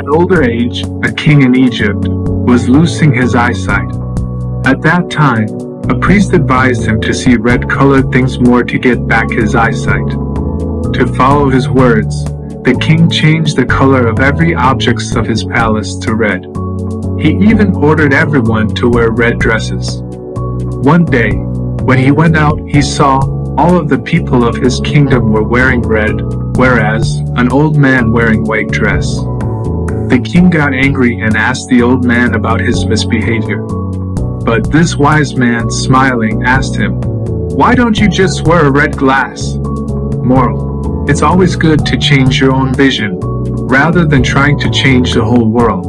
At older age, a king in Egypt was losing his eyesight. At that time, a priest advised him to see red-colored things more to get back his eyesight. To follow his words, the king changed the color of every objects of his palace to red. He even ordered everyone to wear red dresses. One day, when he went out, he saw all of the people of his kingdom were wearing red, whereas an old man wearing white dress. The king got angry and asked the old man about his misbehavior. But this wise man, smiling, asked him, Why don't you just wear a red glass? Moral. It's always good to change your own vision, rather than trying to change the whole world.